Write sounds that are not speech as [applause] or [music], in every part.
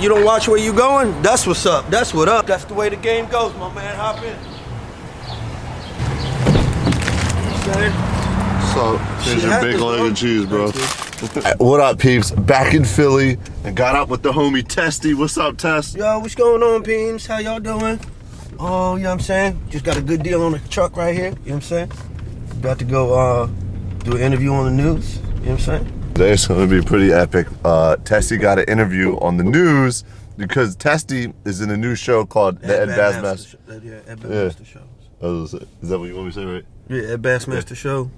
you don't watch where you going? That's what's up. That's what up. That's the way the game goes, my man. Hop in. So, here's your big leg and cheese, bro. [laughs] What up, peeps? Back in Philly and got out with the homie Testy. What's up, Test? Yo, what's going on, peeps? How y'all doing? Oh, you know what I'm saying? Just got a good deal on the truck right here. You know what I'm saying? About to go uh, do an interview on the news. You know what I'm saying? Today's [laughs] gonna be pretty epic. Uh, Testy got an interview on the news because Testy is in a new show called The Ed Bassmaster. Yeah, Ed Yeah. Show. Is that what you want me to say, right? Yeah, Ed Bassmaster Show.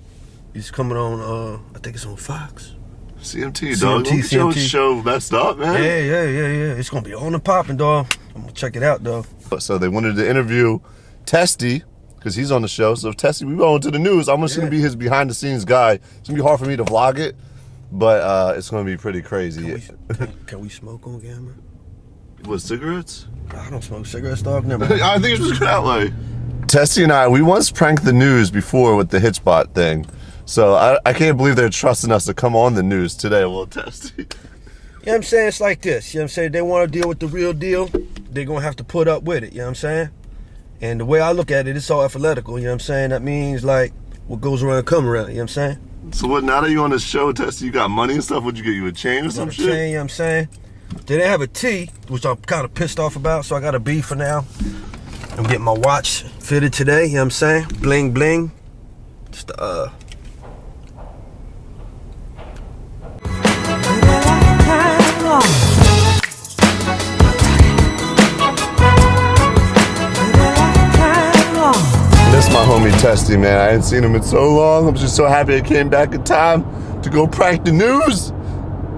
He's coming on, uh, I think it's on Fox. CMT, dog. CMT, Don't your show messed up, man. Yeah, yeah, yeah, yeah. It's gonna be on and popping, dog. I'm gonna check it out, dog. So they wanted to interview Testy because he's on the show. So if Testy, we go into the news. I'm just Yeah. gonna be his behind the scenes guy. It's gonna be hard for me to vlog it, but uh, it's gonna be pretty crazy. Can we, can, can we smoke on camera? What cigarettes? I don't smoke cigarettes, dog. Never. [laughs] I think it's just that way. Testy and I, we once pranked the news before with the Hitchbot thing. So I, I can't believe they're trusting us to come on the news today. Well, Testy. [laughs] You know what I'm saying? It's like this. You know what I'm saying? They want to deal with the real deal. They're going to have to put up with it. You know what I'm saying? And the way I look at it, it's all alphabetical. You know what I'm saying? That means like what goes around come around. You know what I'm saying? So what? Now that you on the show, Testy, you got money and stuff. Would you get you a chain or some a shit? chain, you know what I'm saying? They didn't have a T, which I'm kind of pissed off about, so I got a B for now. I'm getting my watch fitted today, you know what I'm saying? Bling bling. Just uh Testy, man. I ain't seen him in so long. I'm just so happy I came back in time to go prank the news.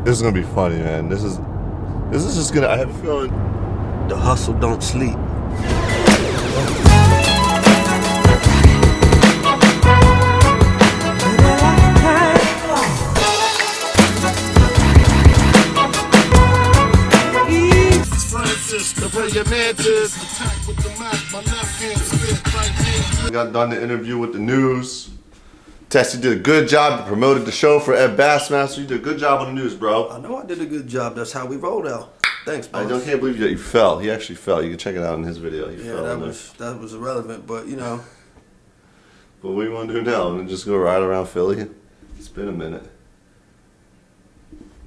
This is gonna be funny, man. This is this is just gonna I have a feeling the hustle don't sleep. I got done the interview with the news. Testy did a good job. He promoted the show for Ed Bassmaster. You did a good job on the news, bro. I know I did a good job. That's how we rolled out. Thanks, I don't can't believe that you fell. He actually fell. You can check it out in his video. He Yeah, fell. that in there. was that was irrelevant, but you know, But what do you want to do now? And just go ride around Philly? It's been a minute.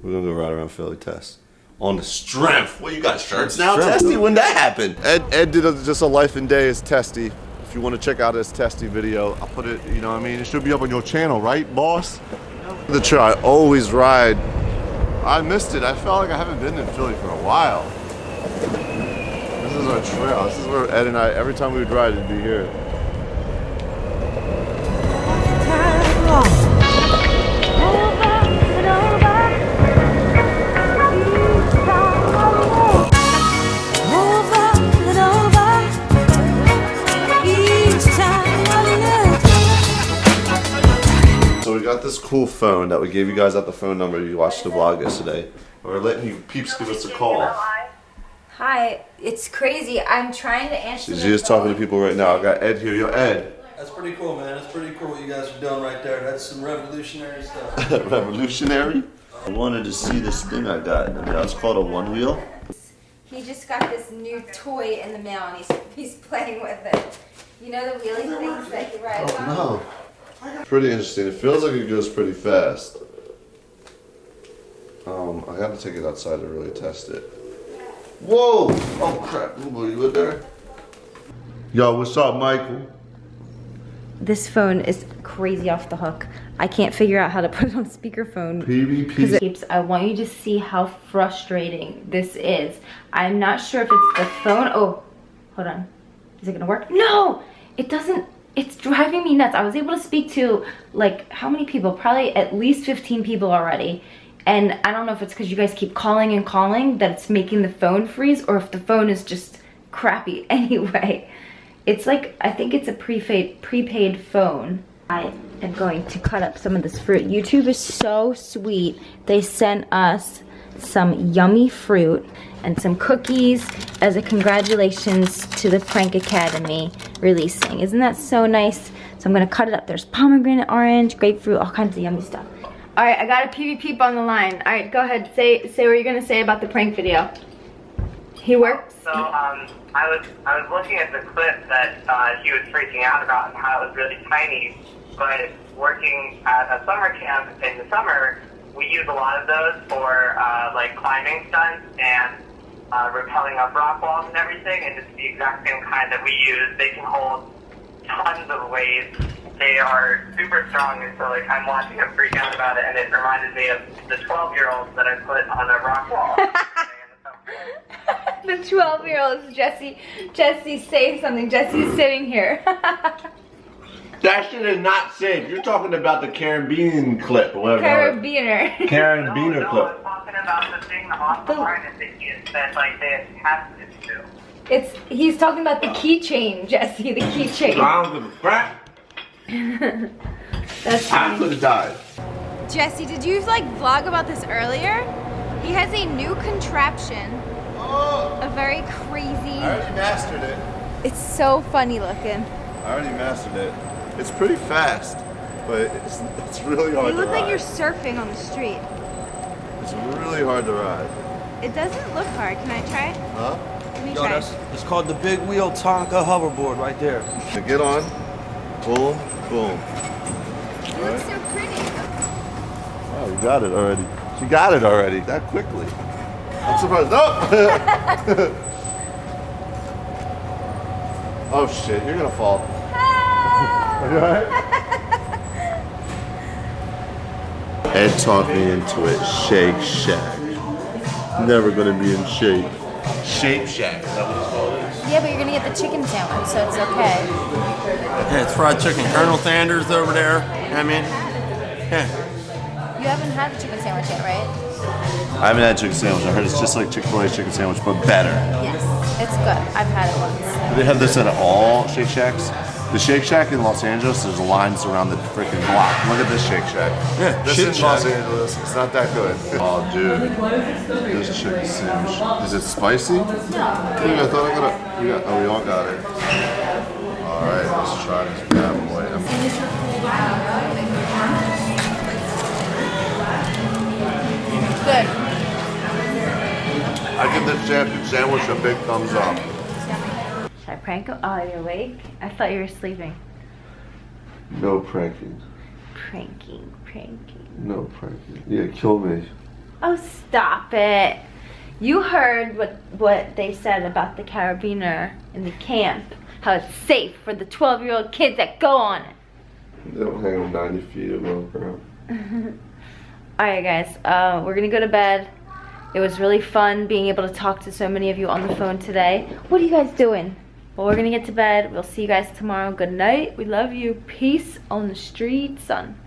We're gonna go ride around Philly, Test. On the strength. What you got shirts now, Strength. Testy? When that happened? Ed Ed did a, just a life and day as Testy. If you want to check out his testing video, I'll put it. You know, what I mean, it should be up on your channel, right, boss? The trail I always ride. I missed it. I felt like I haven't been in Philly for a while. This is our trail. This is where Ed and I, every time we would ride, it'd be here. This cool phone that we gave you guys at the phone number. You watched the vlog yesterday. We're letting you peeps give us a call. Hi, it's crazy. I'm trying to answer. She's the just talking to people right now. I got Ed here. Yo, Ed. that's pretty cool, man. That's pretty cool what you guys are doing right there. That's some revolutionary stuff. [laughs] Revolutionary. I wanted to see this thing I got. I mean, it's called a Onewheel. He just got this new toy in the mail and he's [laughs] he's playing with it. You know the wheelie things that he rides oh, on. No. Pretty interesting. It feels like it goes pretty fast. Um, I got to take it outside to really test it. Whoa! Oh crap! Were you in there? Yo, what's up, Michael? This phone is crazy off the hook. I can't figure out how to [laughs] put it on speakerphone. PvP. keeps, I want you to see how frustrating this is. I'm not sure if it's the phone. Oh, hold on. Is it gonna work? No, it doesn't. It's driving me nuts. I was able to speak to like how many people? Probably at least 15 people already. And I don't know if it's because you guys keep calling and calling that it's making the phone freeze or if the phone is just crappy [laughs] anyway. It's like, I think it's a prepaid, prepaid phone. I am going to cut up some of this fruit. YouTube is so sweet. They sent us some yummy fruit and some cookies as a congratulations to the Prank Academy releasing. Isn't that so nice? So I'm gonna cut it up. There's pomegranate, orange, grapefruit, all kinds of yummy stuff. All right, I got a PV peep on the line. All right, go ahead. Say say what you're gonna say about the prank video. He works. So um, I was I was looking at the clip that uh, he was freaking out about and how it was really tiny. But working at a summer camp in the summer, we use a lot of those for uh, like climbing stunts and uh, rappelling up rock walls and everything. And it's the exact same kind that we use. They can hold tons of weight. They are super strong, and so like I'm watching him freak out about it, and it reminded me of the 12 year olds that I put on a rock wall. [laughs] the 12 year olds, Jesse. Jesse, say something. Jesse's sitting here. [laughs] That shit is not safe. You're talking about the Caribbean clip or whatever. Carabiner. Carabiner no, clip. I was talking about the thing on the oh. The- harness that, he, that like they attached it to. It's he's talking about the keychain, Jesse. The keychain. I don't give a crap. [laughs] That's I funny. could have died. Jesse, did you like vlog about this earlier? He has a new contraption, Oh, a very crazy. I already mastered it. It's so funny looking. I already mastered it. It's pretty fast, but it's, it's really hard You to look like ride. you're surfing on the street. It's really hard to ride. It doesn't look hard. Can I try? it? Huh? Let me Yo, try. that's it's called the big wheel Tonka hoverboard right there. To get on, boom, boom. You look so pretty. Oh, you got it already. She got it already that quickly. I'm surprised. No! Oh! [laughs] oh shit, you're gonna fall. [laughs] Ah! [laughs] Are you alright? Ed talked me into it. Shake Shack. Never gonna be in shape. Shape Shack. Is that what it's called? Yeah, but you're gonna get the chicken sandwich, so it's okay. Yeah, it's fried chicken. Colonel Sanders over there. I mean, yeah. You haven't had the chicken sandwich yet, right? I haven't had chicken sandwich. I heard it's just like Chick Fil A chicken sandwich, but better. Yes. It's good. I've had it once. Do they have this at all Shake Shacks? The Shake Shack in Los Angeles, there's lines around the freaking block. Look at this Shake Shack. Yeah, this Shake in Los Shack. Angeles, it's not that good. Oh, dude, this chicken sandwich. Is it spicy? No. I thought I got it. We got, oh, we all got it. All right, let's try this bad boy. I'm- Good. I give this chicken sandwich a big thumbs up. Prank? Oh, you're awake? I thought you were sleeping. No pranking. Pranking, pranking. No pranking. Yeah, kill me. Oh, stop it. You heard what what they said about the carabiner in the camp. How it's safe for the 12 year old kids that go on it. They don't hang them 90 feet above ground. [laughs] Alright, guys, uh, we're gonna go to bed. It was really fun being able to talk to so many of you on the phone today. What are you guys doing? Well, we're gonna get to bed. We'll see you guys tomorrow. Good night. We love you. Peace on the street, son.